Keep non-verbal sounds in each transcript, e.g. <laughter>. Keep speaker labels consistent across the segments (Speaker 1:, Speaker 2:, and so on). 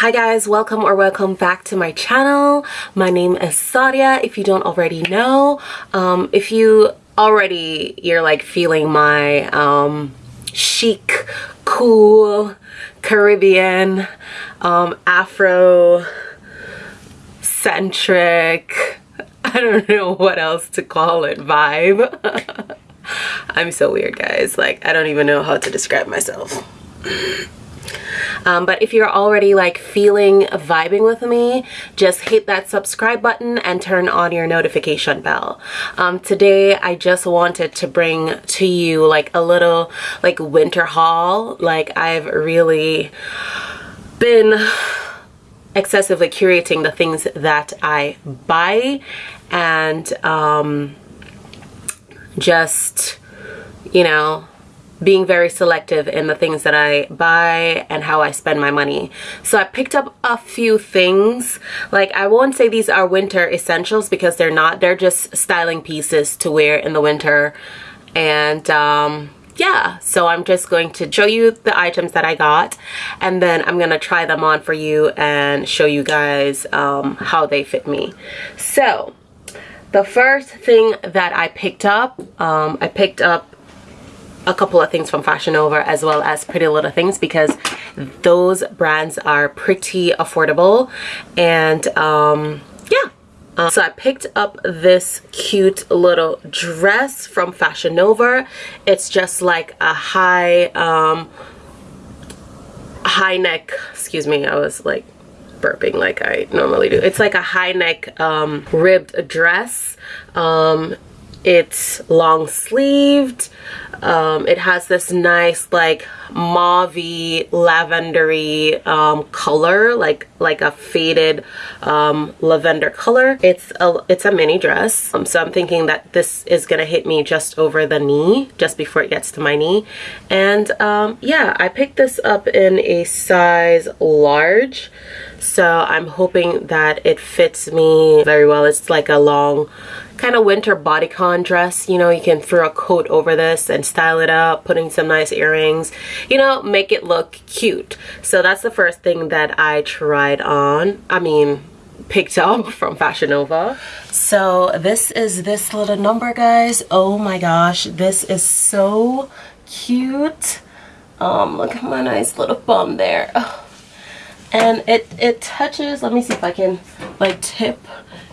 Speaker 1: Hi guys, welcome or welcome back to my channel. My name is Sadia, if you don't already know. Um, if you already, you're like feeling my um, chic, cool, Caribbean, um, Afro centric, <laughs> I don't know what else to call it, vibe. <laughs> I'm so weird guys, like I don't even know how to describe myself. Um, but if you're already like feeling vibing with me, just hit that subscribe button and turn on your notification bell. Um, today, I just wanted to bring to you like a little like winter haul. Like I've really been excessively curating the things that I buy and um, just, you know, being very selective in the things that I buy and how I spend my money. So I picked up a few things. Like I won't say these are winter essentials because they're not. They're just styling pieces to wear in the winter. And um, yeah, so I'm just going to show you the items that I got and then I'm going to try them on for you and show you guys um, how they fit me. So the first thing that I picked up, um, I picked up a couple of things from Fashion Nova as well as Pretty Little Things because those brands are pretty affordable and um, yeah. Uh, so I picked up this cute little dress from Fashion Nova. It's just like a high, um, high neck, excuse me, I was like burping like I normally do. It's like a high neck um, ribbed dress. Um, it's long sleeved um, it has this nice like mauvey lavendery um, color like like a faded um, lavender color. It's a it's a mini dress. Um, so I'm thinking that this is gonna hit me just over the knee just before it gets to my knee. And um, yeah I picked this up in a size large. So I'm hoping that it fits me very well. It's like a long kind of winter bodycon dress you know you can throw a coat over this and style it up putting some nice earrings you know make it look cute. So that's the first thing that I tried on I mean picked up <laughs> from Fashion Nova. So this is this little number guys. Oh my gosh this is so cute. Um look at my nice little bum there. Oh. and it it touches let me see if I can like tip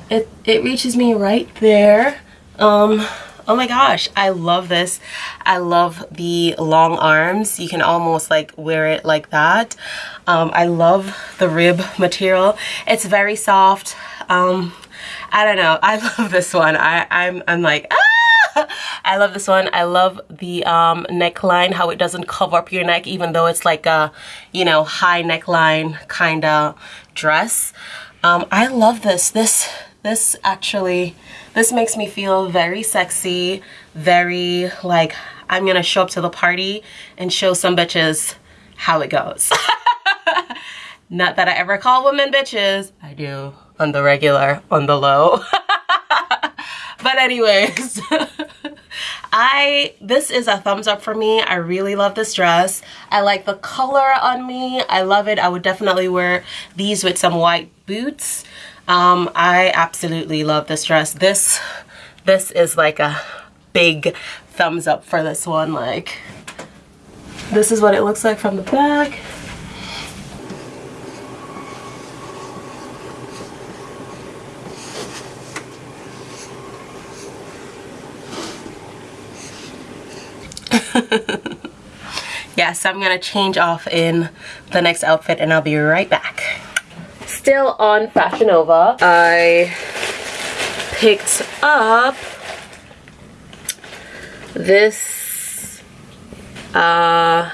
Speaker 1: it it reaches me right there um oh my gosh i love this i love the long arms you can almost like wear it like that um i love the rib material it's very soft um i don't know i <laughs> love this one i i'm i'm like ah! <laughs> I love this one. I love the um, neckline, how it doesn't cover up your neck, even though it's like a, you know, high neckline kind of dress. Um, I love this. This this actually, this makes me feel very sexy, very like I'm gonna show up to the party and show some bitches how it goes. <laughs> Not that I ever call women bitches. I do on the regular, on the low. <laughs> but anyways, <laughs> I, this is a thumbs up for me. I really love this dress. I like the color on me. I love it. I would definitely wear these with some white boots. Um, I absolutely love this dress. This, this is like a big thumbs up for this one. Like, this is what it looks like from the back. <laughs> yeah, so I'm gonna change off in the next outfit and I'll be right back still on Fashion Nova. I picked up this uh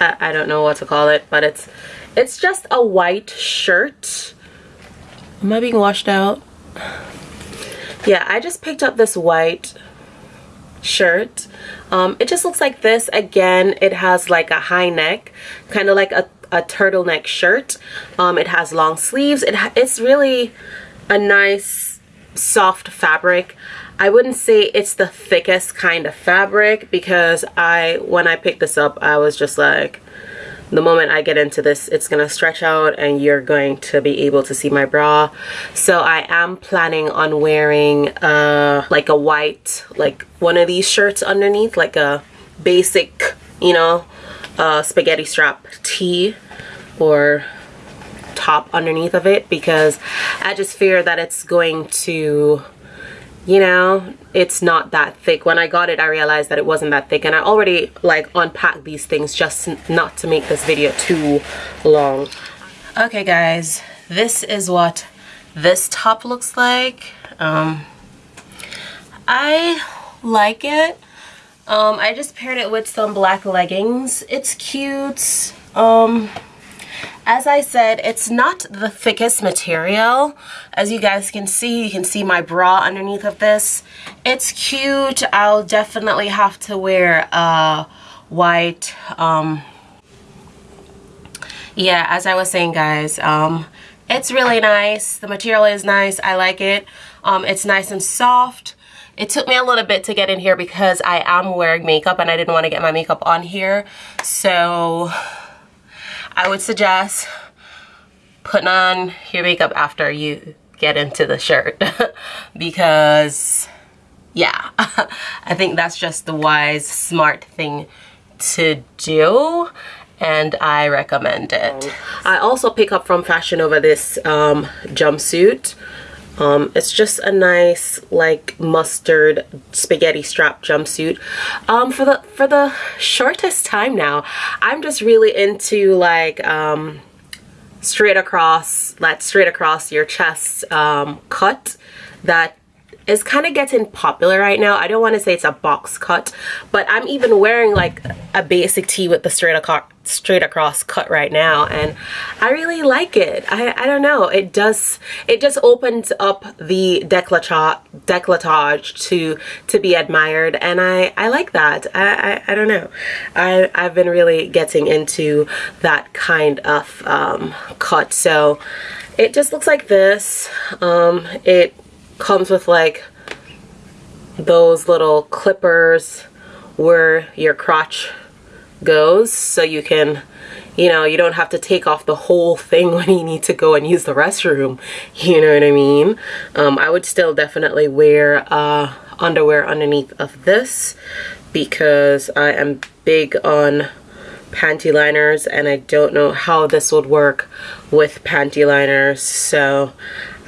Speaker 1: I, I don't know what to call it but it's it's just a white shirt. Am I being washed out? Yeah I just picked up this white shirt. Um, it just looks like this. Again it has like a high neck kind of like a a turtleneck shirt. Um, it has long sleeves. It it's really a nice soft fabric. I wouldn't say it's the thickest kind of fabric because I when I picked this up I was just like the moment I get into this it's gonna stretch out and you're going to be able to see my bra so I am planning on wearing uh like a white like one of these shirts underneath like a basic you know uh, spaghetti strap tee or top underneath of it because I just fear that it's going to you know it's not that thick. When I got it I realized that it wasn't that thick and I already like unpacked these things just not to make this video too long. Okay guys this is what this top looks like. Um, I like it um, I just paired it with some black leggings it's cute um, as I said, it's not the thickest material. As you guys can see, you can see my bra underneath of this. It's cute. I'll definitely have to wear a white, um, yeah, as I was saying, guys, um, it's really nice. The material is nice. I like it. Um, it's nice and soft. It took me a little bit to get in here because I am wearing makeup and I didn't want to get my makeup on here. So I would suggest putting on your makeup after you get into the shirt <laughs> because yeah <laughs> I think that's just the wise smart thing to do and I recommend it. I also pick up from Fashion Nova this um, jumpsuit um, it's just a nice like mustard spaghetti strap jumpsuit. Um, for the for the shortest time now, I'm just really into like um, straight across that straight across your chest um, cut that is kind of getting popular right now. I don't want to say it's a box cut, but I'm even wearing like a basic tee with the straight across straight across cut right now and I really like it. I, I don't know. It does it just opens up the decolletage decolletage to to be admired and I I like that. I, I, I don't know. I I've been really getting into that kind of um, cut so it just looks like this. Um, it comes with like those little clippers where your crotch goes so you can you know you don't have to take off the whole thing <laughs> when you need to go and use the restroom. <laughs> You know what I mean? Um, I would still definitely wear uh, underwear underneath of this because I am big on panty liners and I don't know how this would work with panty liners so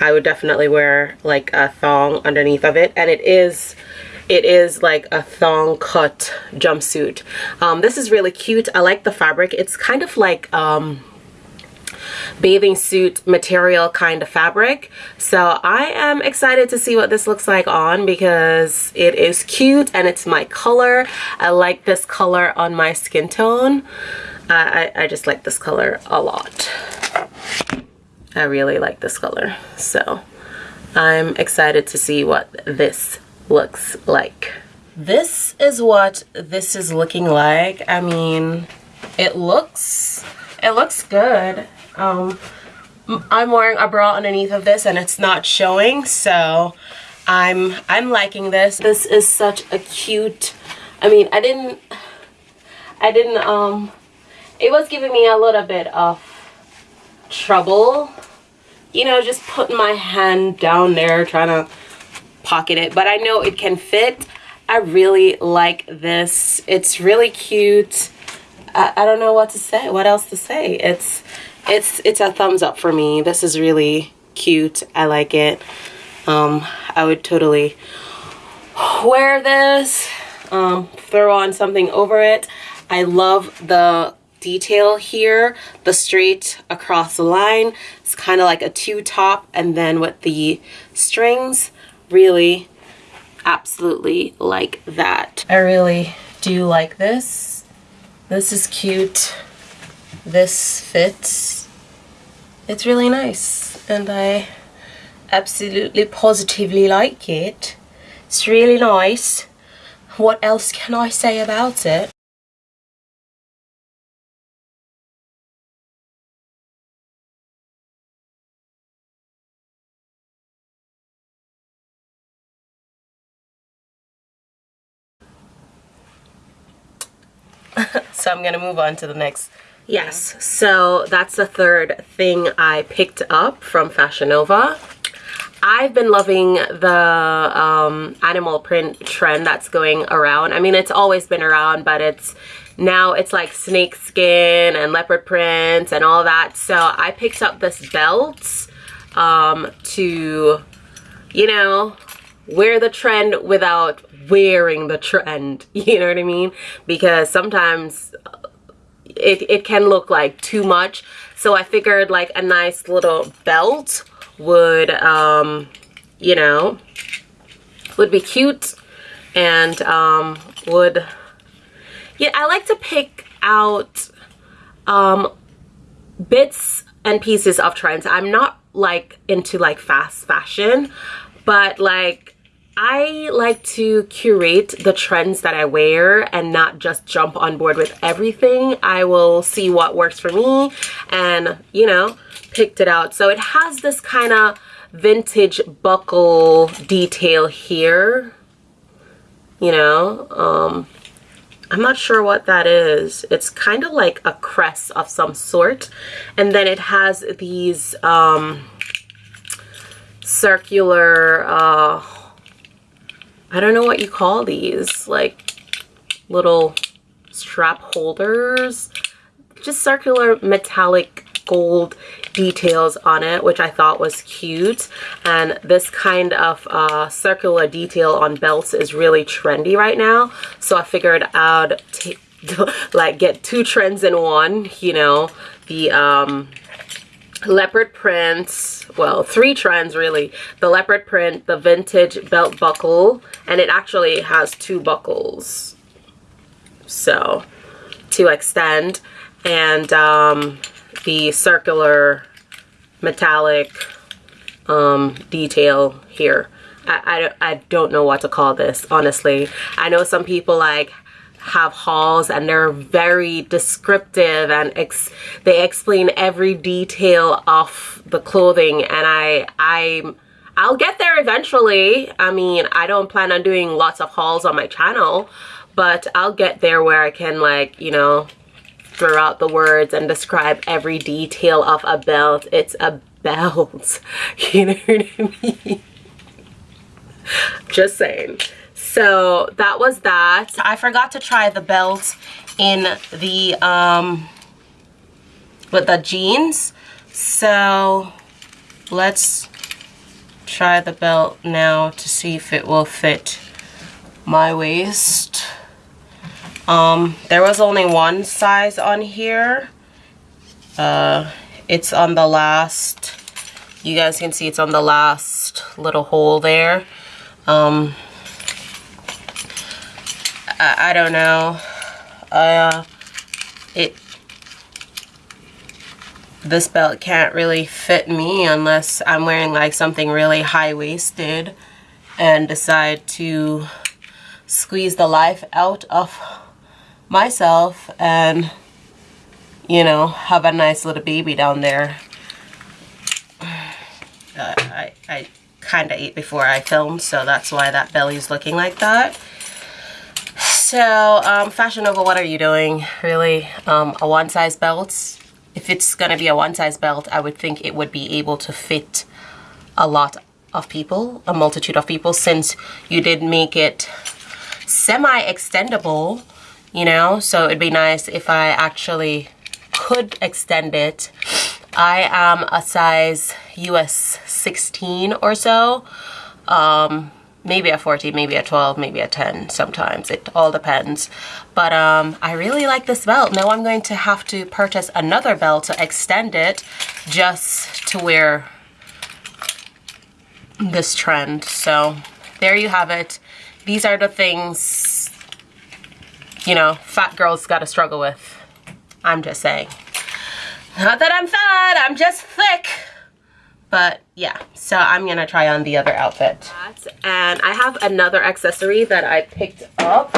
Speaker 1: I would definitely wear like a thong underneath of it. And it is it is like a thong cut jumpsuit. Um, this is really cute. I like the fabric. It's kind of like um, bathing suit material kind of fabric. So I am excited to see what this looks like on because it is cute and it's my color. I like this color on my skin tone. I, I just like this color a lot I really like this color so I'm excited to see what this looks like. This is what this is looking like. I mean, it looks, it looks good. Um, I'm wearing a bra underneath of this and it's not showing, so I'm, I'm liking this. This is such a cute, I mean, I didn't, I didn't, um, it was giving me a little bit of trouble, you know, just putting my hand down there trying to pocket it. But I know it can fit. I really like this. It's really cute. I, I don't know what to say what else to say. It's it's it's a thumbs up for me. This is really cute. I like it. Um, I would totally wear this um, throw on something over it. I love the detail here the straight across the line it's kind of like a two top and then with the strings really absolutely like that. I really do like this. This is cute. This fits. It's really nice and I absolutely positively like it. It's really nice. What else can I say about it? I'm gonna move on to the next Yes, so that's the third thing I picked up from Fashion Nova. I've been loving the um, animal print trend that's going around. I mean, it's always been around, but it's now it's like snake skin and leopard prints and all that. So I picked up this belt um, to, you know, wear the trend without wearing the trend. <laughs> You know what I mean? Because sometimes it, it can look like too much. So I figured like a nice little belt would, um, you know, would be cute and um, would, yeah, I like to pick out um, bits and pieces of trends. I'm not like into like fast fashion, but like I like to curate the trends that I wear and not just jump on board with everything. I will see what works for me and, you know, picked it out. So it has this kind of vintage buckle detail here, you know. Um, I'm not sure what that is. It's kind of like a crest of some sort. And then it has these um, circular, uh, I don't know what you call these, like little strap holders. Just circular metallic gold details on it which I thought was cute. And this kind of uh, circular detail on belts is really trendy right now. So I figured I'd <laughs> like get two trends in one you know? The um, leopard print well three trends really the leopard print the vintage belt buckle and it actually has two buckles so to extend and um, the circular metallic um, detail here. I, I, I don't know what to call this, honestly. I know some people like have hauls and they're very descriptive and ex they explain every detail of the clothing and I I I'll get there eventually. I mean, I don't plan on doing lots of hauls on my channel, but I'll get there where I can like, you know, throw out the words and describe every detail of a belt. It's a belt. <laughs> You know what I mean? Just saying. So that was that. I forgot to try the belt in the, um, with the jeans. So let's try the belt now to see if it will fit my waist. Um, there was only one size on here. Uh, it's on the last, you guys can see it's on the last little hole there. Um, I, I don't know. Uh, it, this belt can't really fit me unless I'm wearing like something really high-waisted and decide to squeeze the life out of myself and you know have a nice little baby down there <sighs> uh, I, I kind of ate before I filmed so that's why that belly is looking like that so um, Fashion Nova what are you doing really? Um, a one size belt? If it's gonna be a one size belt I would think it would be able to fit a lot of people a multitude of people since you did make it semi-extendable you know? So it'd be nice if I actually could extend it. I am a size US 16 or so. Um, maybe a 14 maybe a 12 maybe a 10 sometimes it all depends but um, I really like this belt now I'm going to have to purchase another belt to extend it just to wear this trend so there you have it these are the things you know, fat girls gotta struggle with. I'm just saying. Not that I'm fat, I'm just thick. But yeah, so I'm gonna try on the other outfit. And I have another accessory that I picked up.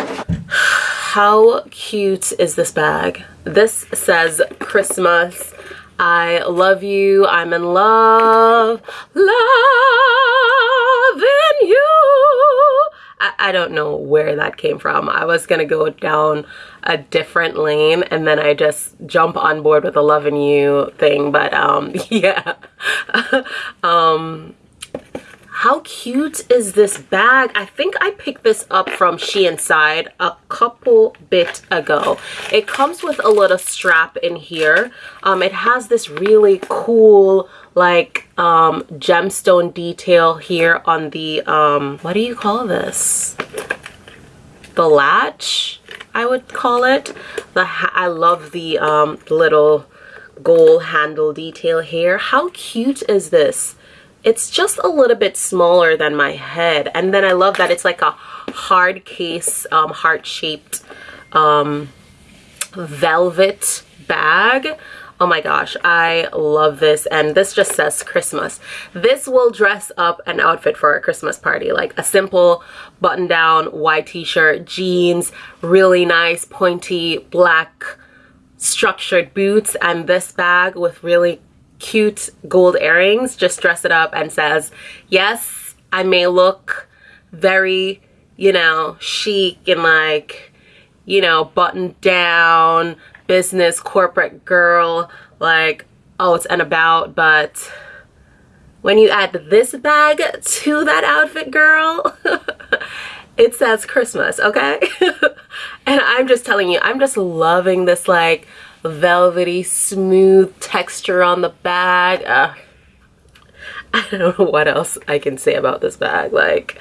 Speaker 1: How cute is this bag? This says Christmas. I love you, I'm in love, loving you. I, I don't know where that came from. I was gonna go down a different lane and then I just jump on board with the loving you thing. But um, <laughs> yeah. <laughs> um, how cute is this bag? I think I picked this up from SheInside a couple bit ago. It comes with a little strap in here. Um, it has this really cool like um, gemstone detail here on the, um, what do you call this? The latch, I would call it. The I love the um, little gold handle detail here. How cute is this? It's just a little bit smaller than my head. And then I love that it's like a hard case, um, heart-shaped um, velvet bag. Oh my gosh, I love this. And this just says Christmas. This will dress up an outfit for a Christmas party. Like a simple button down white t-shirt, jeans, really nice pointy black structured boots, and this bag with really cute gold earrings. Just dress it up and says, yes, I may look very, you know, chic and like, you know, buttoned down, business corporate girl like oh it's and about but when you add this bag to that outfit girl <laughs> it says Christmas okay? <laughs> And I'm just telling you I'm just loving this like velvety smooth texture on the bag. Uh, I don't know <laughs> what else I can say about this bag like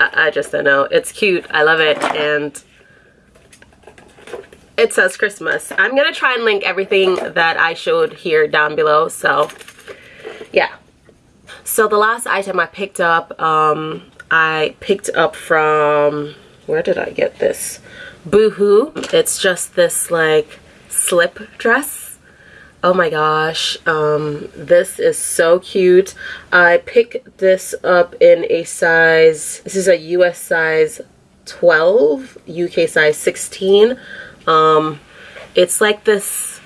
Speaker 1: I, I just don't know. It's cute. I love it. And it says Christmas. I'm going to try and link everything that I showed here down below. So yeah. So the last item I picked up, um, I picked up from, where did I get this? Boohoo. It's just this like slip dress. Oh my gosh, um, this is so cute. I picked this up in a size, this is a US size 12, UK size 16. Um, it's like this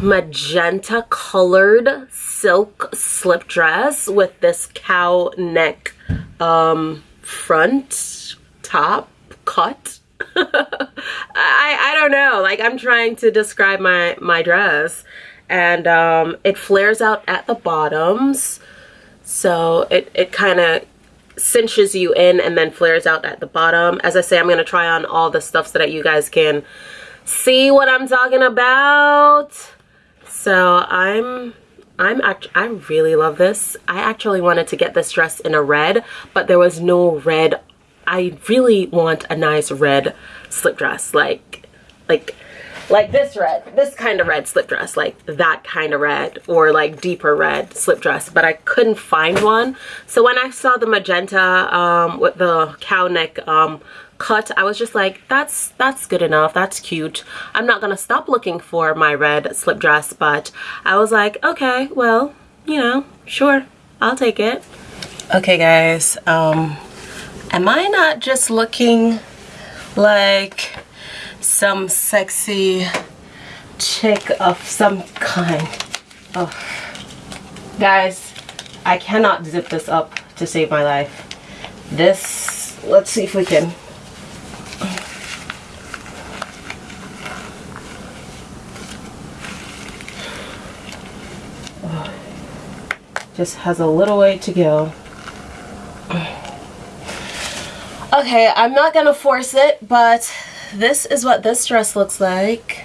Speaker 1: magenta colored silk slip dress with this cow neck um, front top cut. <laughs> I, I don't know. Like I'm trying to describe my my dress. And um, it flares out at the bottoms. So it, it kind of cinches you in and then flares out at the bottom. As I say, I'm going to try on all the stuff so that you guys can see what I'm talking about. So I'm I'm act I really love this. I actually wanted to get this dress in a red, but there was no red. I really want a nice red slip dress like like like this red, this kind of red slip dress, like that kind of red or like deeper red slip dress, but I couldn't find one. So when I saw the magenta um, with the cow neck um, cut, I was just like, that's, that's good enough. That's cute. I'm not going to stop looking for my red slip dress, but I was like, okay, well, you know, sure, I'll take it. Okay, guys, um, am I not just looking like some sexy chick of some kind. Oh. Guys, I cannot zip this up to save my life. This, let's see if we can. <sighs> Just has a little way to go. <sighs> Okay, I'm not gonna force it, but this is what this dress looks like.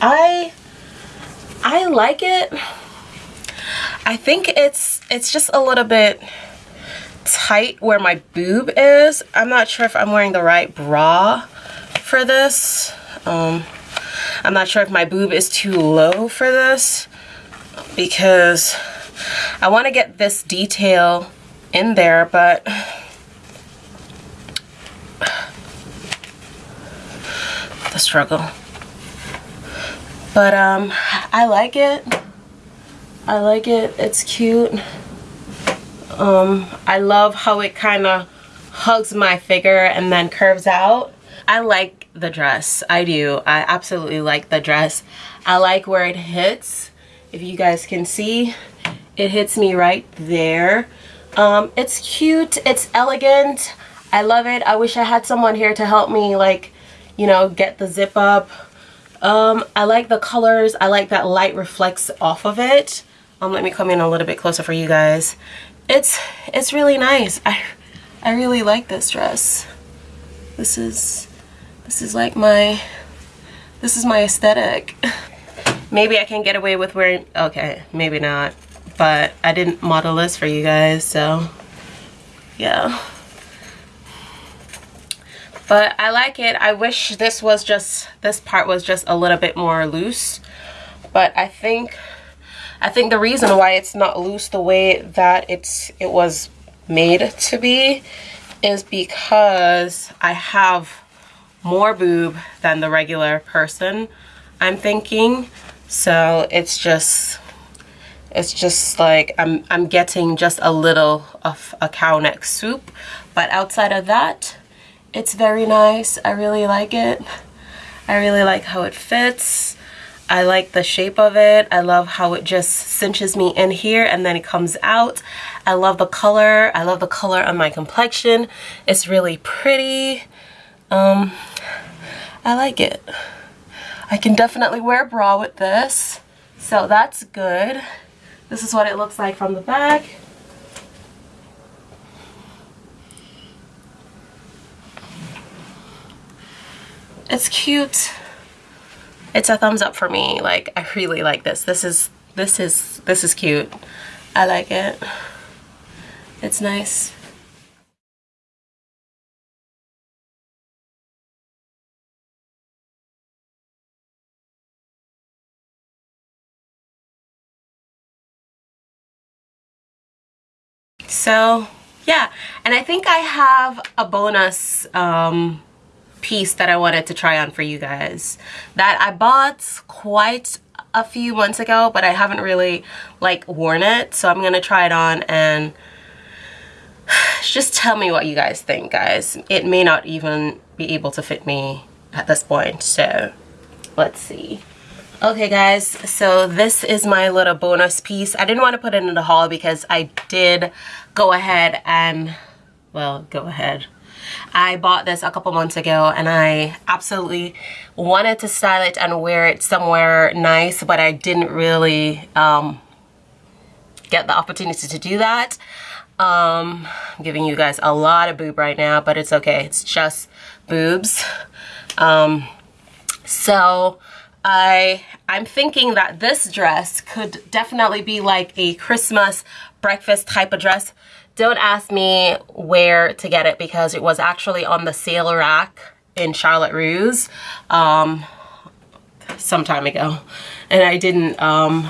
Speaker 1: I I like it. I think it's it's just a little bit tight where my boob is. I'm not sure if I'm wearing the right bra for this. Um, I'm not sure if my boob is too low for this because I want to get this detail in there, but the struggle. But um, I like it. I like it. It's cute. Um, I love how it kind of hugs my figure and then curves out. I like the dress. I do. I absolutely like the dress. I like where it hits. If you guys can see, it hits me right there. Um, it's cute. It's elegant. I love it. I wish I had someone here to help me like, you know, get the zip up. Um, I like the colors. I like that light reflects off of it. Um, let me come in a little bit closer for you guys. It's, it's really nice. I, I really like this dress. This is, this is like my, this is my aesthetic. <laughs> maybe I can get away with wearing, okay, maybe not. But I didn't model this for you guys, so yeah but I like it. I wish this was just this part was just a little bit more loose. But I think I think the reason why it's not loose the way that it's it was made to be is because I have more boob than the regular person I'm thinking. So it's just it's just like I'm, I'm getting just a little of a cow neck swoop but outside of that it's very nice. I really like it. I really like how it fits. I like the shape of it. I love how it just cinches me in here and then it comes out. I love the color. I love the color on my complexion. It's really pretty. Um, I like it. I can definitely wear a bra with this. So that's good. This is what it looks like from the back. It's cute. It's a thumbs up for me. Like I really like this. This is this is this is cute. I like it. It's nice. So yeah. And I think I have a bonus um, piece that I wanted to try on for you guys. That I bought quite a few months ago but I haven't really like worn it so I'm gonna try it on and <sighs> just tell me what you guys think guys. It may not even be able to fit me at this point so let's see. Okay guys so this is my little bonus piece. I didn't want to put it in the haul because I did go ahead and well go ahead I bought this a couple months ago and I absolutely wanted to style it and wear it somewhere nice, but I didn't really um, get the opportunity to do that. Um, I'm giving you guys a lot of boob right now, but it's okay. It's just boobs. Um, so I, I'm thinking that this dress could definitely be like a Christmas breakfast type of dress don't ask me where to get it because it was actually on the sale rack in Charlotte Russe um, some time ago. And I didn't, um,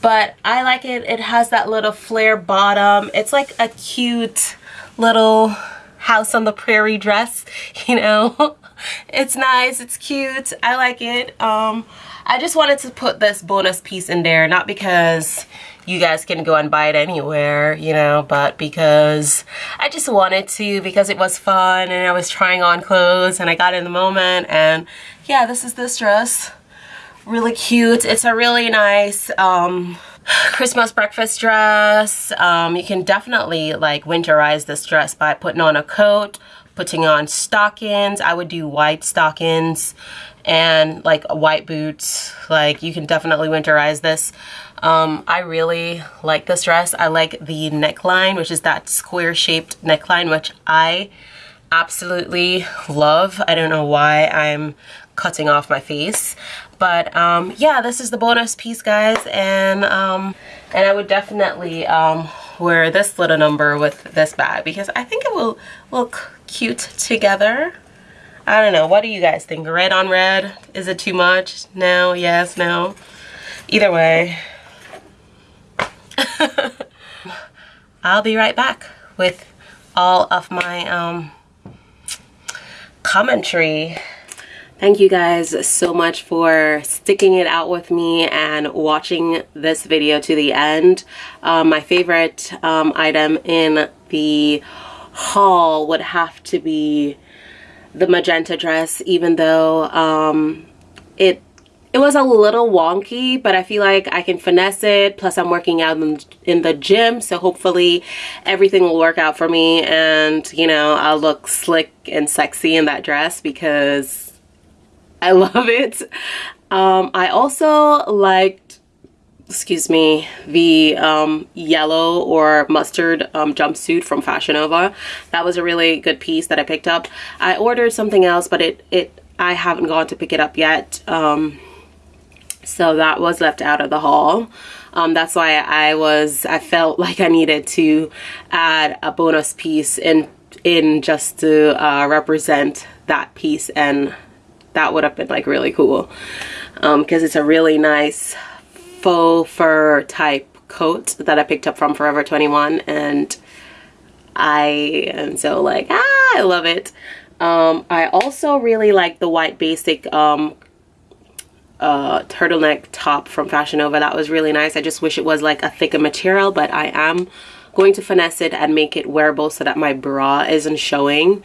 Speaker 1: but I like it. It has that little flare bottom. It's like a cute little house on the prairie dress, <laughs> you know. it's nice, it's cute, I like it. Um, I just wanted to put this bonus piece in there, not because you guys can go and buy it anywhere, you know, but because I just wanted to because it was fun and I was trying on clothes and I got in the moment and yeah, this is this dress. Really cute. It's a really nice um, <sighs> Christmas breakfast dress. Um, you can definitely like winterize this dress by putting on a coat, putting on stockings. I would do white stockings and like white boots. Like you can definitely winterize this. Um, I really like this dress. I like the neckline, which is that square shaped neckline, which I absolutely love. I don't know why I'm cutting off my face. But um, yeah, this is the bonus piece, guys. And, um, and I would definitely um, wear this little number with this bag because I think it will look cute together. I don't know. What do you guys think? Red on red? Is it too much? No? Yes? No? Either way, <laughs> I'll be right back with all of my um, commentary. Thank you guys so much for sticking it out with me and watching this video to the end. Um, my favorite um, item in the haul would have to be the magenta dress even though um, it it was a little wonky, but I feel like I can finesse it. Plus, I'm working out in, the gym, so hopefully everything will work out for me and, you know, I'll look slick and sexy in that dress because I <laughs> love it. Um, I also liked, excuse me, the um, yellow or mustard um, jumpsuit from Fashion Nova. That was a really good piece that I picked up. I ordered something else, but it, it I haven't gone to pick it up yet. Um, so that was left out of the haul um, that's why I was I felt like I needed to add a bonus piece in in just to uh, represent that piece and that would have been like really cool because um, it's a really nice faux fur type coat that I picked up from Forever 21 and I am so like ah I love it um, I also really like the white basic um, uh, turtleneck top from Fashion Nova. That was really nice. I just wish it was like a thicker material, but I am going to finesse it and make it wearable so that my bra isn't showing.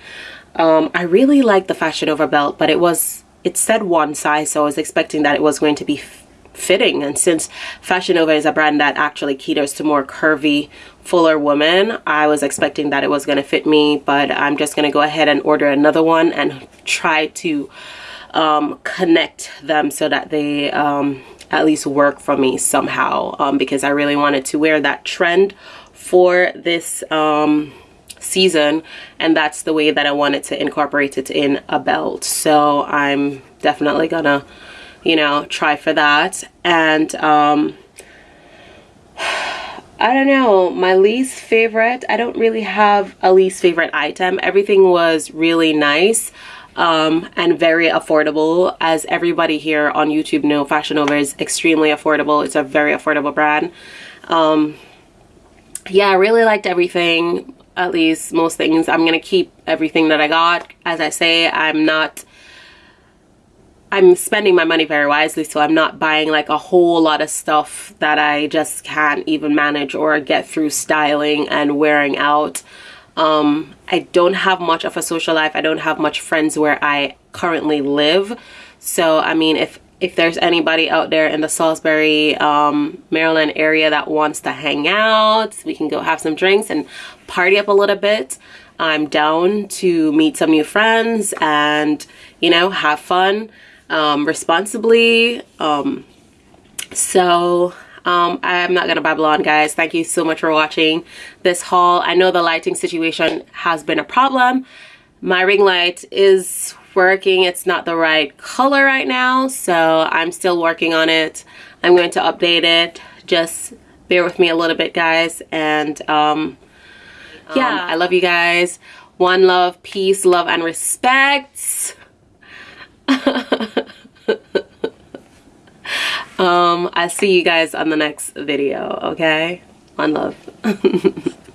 Speaker 1: Um, I really like the Fashion Nova belt, but it was, it said one size, so I was expecting that it was going to be fitting. And since Fashion Nova is a brand that actually caters to more curvy, fuller women, I was expecting that it was going to fit me, but I'm just going to go ahead and order another one and try to um, connect them so that they um, at least work for me somehow um, because I really wanted to wear that trend for this um, season and that's the way that I wanted to incorporate it in a belt so I'm definitely gonna you know try for that and um, I don't know my least favorite I don't really have a least favorite item everything was really nice um, and very affordable. As everybody here on YouTube know, Fashion Nova is extremely affordable. It's a very affordable brand. Um, yeah, I really liked everything, at least most things. I'm going to keep everything that I got. As I say, I'm not I'm spending my money very wisely so I'm not buying like a whole lot of stuff that I just can't even manage or get through styling and wearing out um, I don't have much of a social life. I don't have much friends where I currently live. So, I mean, if if there's anybody out there in the Salisbury, um, Maryland area that wants to hang out, we can go have some drinks and party up a little bit. I'm down to meet some new friends and, you know, have fun um, responsibly. Um, so um, I'm not gonna babble on guys. Thank you so much for watching this haul. I know the lighting situation has been a problem. My ring light is working. It's not the right color right now so I'm still working on it. I'm going to update it. Just bear with me a little bit guys and um, yeah. Um, I love you guys. One love peace love and respect um i'll see you guys on the next video okay? One love <laughs>